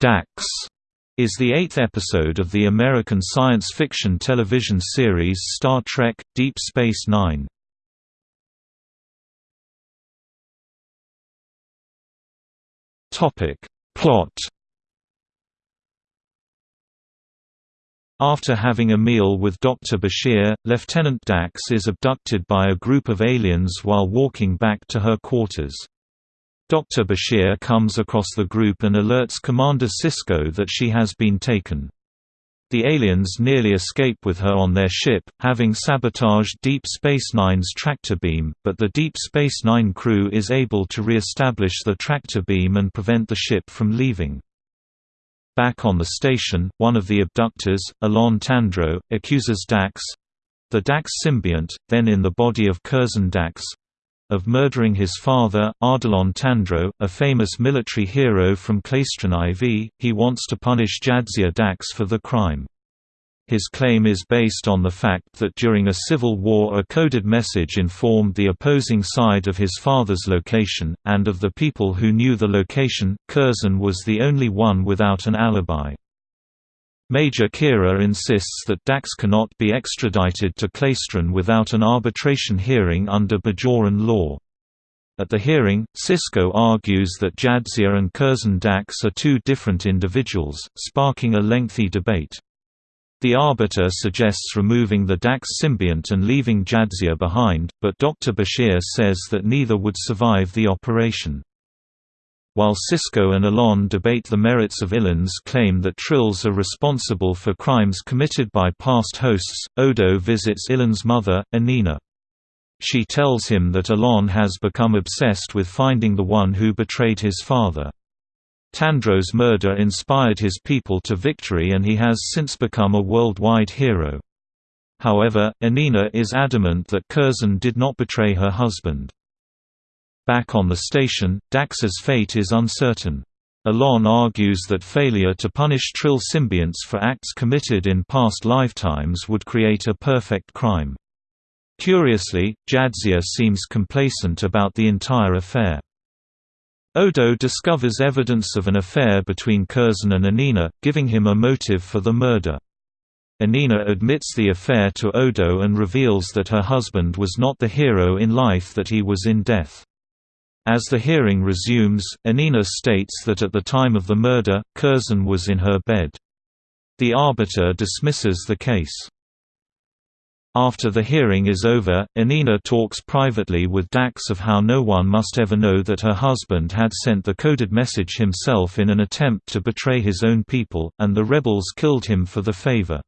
Dax is the eighth episode of the American science fiction television series Star Trek – Deep Space Nine. Plot After having a meal with Dr. Bashir, Lieutenant Dax is abducted by a group of aliens while walking back to her quarters. Dr. Bashir comes across the group and alerts Commander Sisko that she has been taken. The aliens nearly escape with her on their ship, having sabotaged Deep Space Nine's tractor beam, but the Deep Space Nine crew is able to re-establish the tractor beam and prevent the ship from leaving. Back on the station, one of the abductors, Alon Tandro, accuses Dax—the Dax symbiont, then in the body of Curzon Dax, of murdering his father, Ardelon Tandro, a famous military hero from Klaestron IV. He wants to punish Jadzia Dax for the crime. His claim is based on the fact that during a civil war a coded message informed the opposing side of his father's location, and of the people who knew the location, Curzon was the only one without an alibi. Major Kira insists that Dax cannot be extradited to Klaestron without an arbitration hearing under Bajoran law. At the hearing, Sisko argues that Jadzia and Curzon Dax are two different individuals, sparking a lengthy debate. The arbiter suggests removing the Dax symbiont and leaving Jadzia behind, but Dr. Bashir says that neither would survive the operation. While Sisko and Alon debate the merits of Ilon's claim that Trills are responsible for crimes committed by past hosts, Odo visits Ilon's mother, Anina. She tells him that Alon has become obsessed with finding the one who betrayed his father. Tandro's murder inspired his people to victory and he has since become a worldwide hero. However, Anina is adamant that Curzon did not betray her husband. Back on the station, Dax's fate is uncertain. Alon argues that failure to punish Trill symbionts for acts committed in past lifetimes would create a perfect crime. Curiously, Jadzia seems complacent about the entire affair. Odo discovers evidence of an affair between Curzon and Anina, giving him a motive for the murder. Anina admits the affair to Odo and reveals that her husband was not the hero in life that he was in death. As the hearing resumes, Anina states that at the time of the murder, Curzon was in her bed. The arbiter dismisses the case. After the hearing is over, Anina talks privately with Dax of how no one must ever know that her husband had sent the coded message himself in an attempt to betray his own people, and the rebels killed him for the favor.